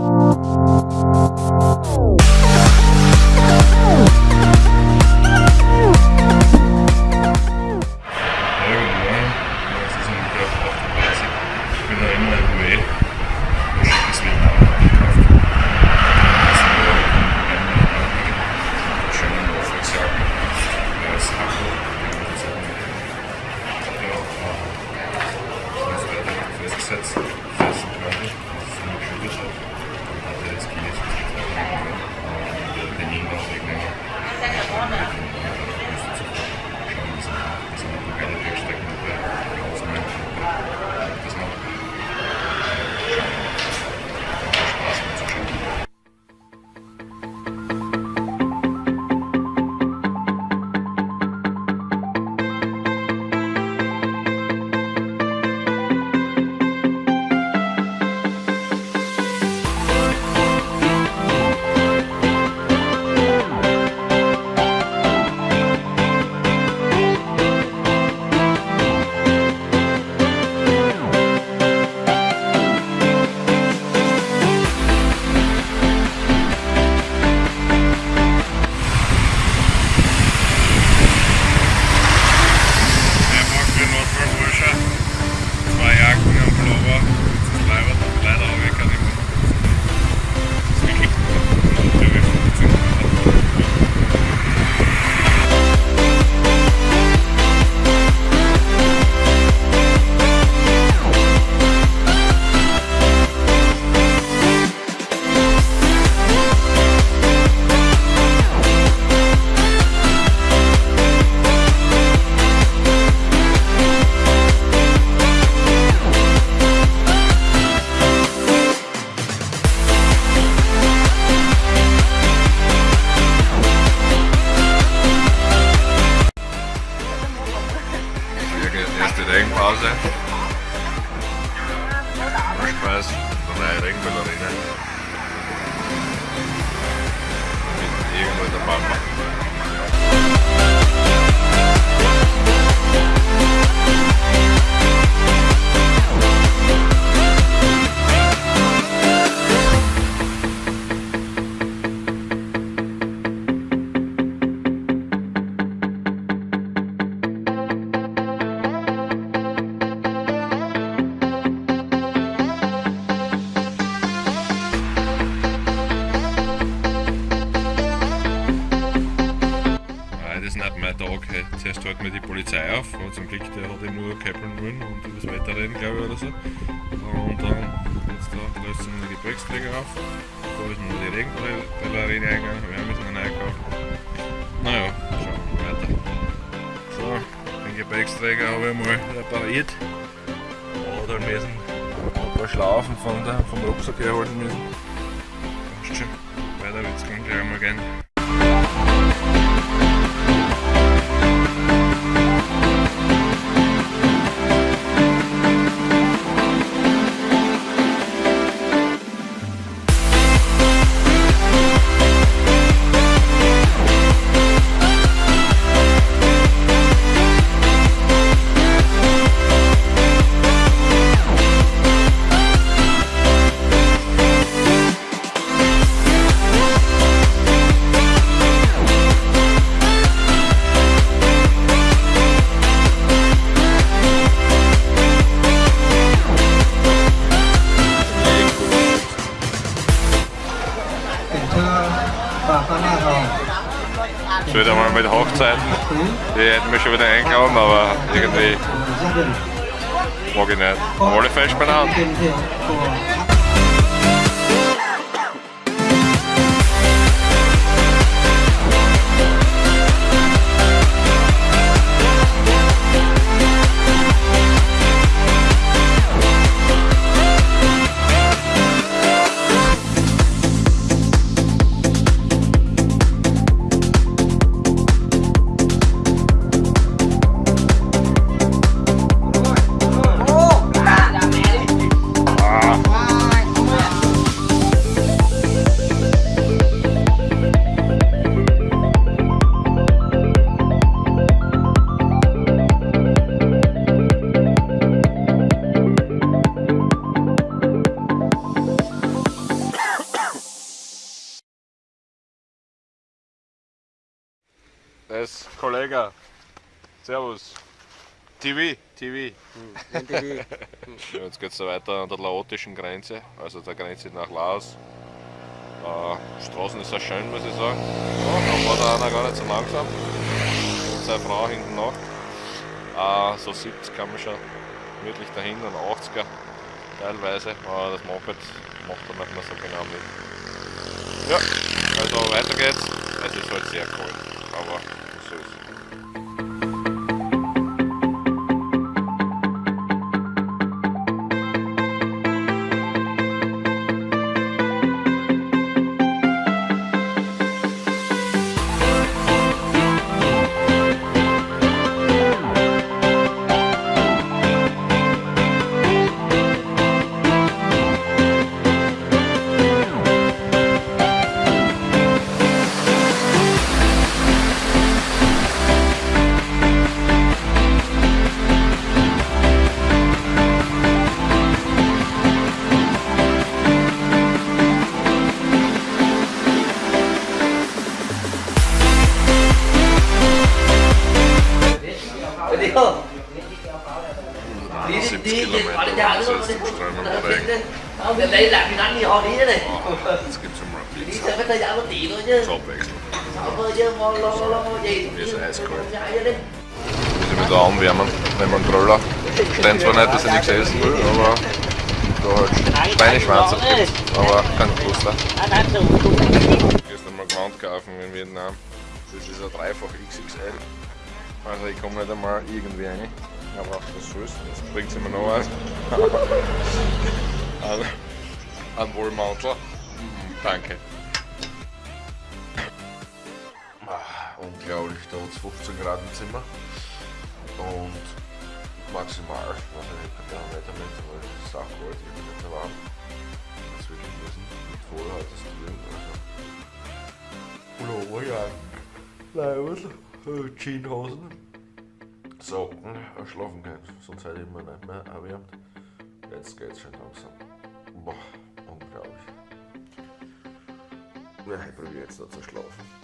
Oh. Spaß, neue Regenballerine. Mit irgendwo in der Polizei auf, aber zum Glück der hat eben nur Käppeln wollen und über das Wetter glaube ich, oder so. Und dann jetzt da lösen wir die Gepäcksträger auf. Da ist noch die Regenballerine eingegangen, wir müssen einen einkaufen. Naja, schauen wir weiter. So, den Gepäcksträger habe ich mal repariert. Oder müssen ein paar Schlaufen von der, vom Rucksack herhalten müssen. Passt schon. Weiter wird's gleich einmal gehen. Mit Hochzeiten, die hätten wir schon wieder einkaufen, aber irgendwie mag ich nicht. Alle fest beieinander. Ist Kollege. Servus. TV, TV. Ja, jetzt geht es weiter an der laotischen Grenze, also der Grenze nach Laos. Äh, Straßen ist sehr schön, muss ich sagen. Ja, da war da einer gar nicht so langsam. Und seine Frau hinten nach. Äh, so 70 kann man schon gemütlich dahin und 80er teilweise, aber das Moped macht er nicht mehr so genau mit. Ja, also weiter geht's. Es ist halt sehr kalt, aber Kilometer, ist đi. extrem Đó, überlegen. đi. Không, đến đây làm gì đánh gì họ đi thế này. Oh, jetzt gibt es mal Abwechslung. Sao cơ chứ, lo lo lo lo gì. Wie ist eiskalt. Muss ich wieder anwärmen, nehmen wir einen Gröller. Steht zwar nicht, dass ich nichts essen will, aber da halt Schweineschwanz gibt, aber kein Kloster. Gestern mal Gewand kaufen in Vietnam. Das ist ein dreifach XXL. Also ich komme nicht einmal irgendwie rein. Aber was soll's, jetzt bringt sie mir noch was. ein, ein Wollmantel. Mhm, danke. Ah, unglaublich, da hat es 15 Grad im Zimmer. Und maximal, was ich nicht, kann ich nicht damit, aber es ist auch kalt, ich bin nicht so warm. Das wirklich müssen mit Vollhartes drin. Also. Pulloverjacken, Leibel, Jeanshosen, Socken, äh, schlafen gehen, sonst hätte ich mir nicht mehr erwärmt. Jetzt geht's schon langsam. Boah, unglaublich. Ja, ich probiere jetzt noch zu schlafen.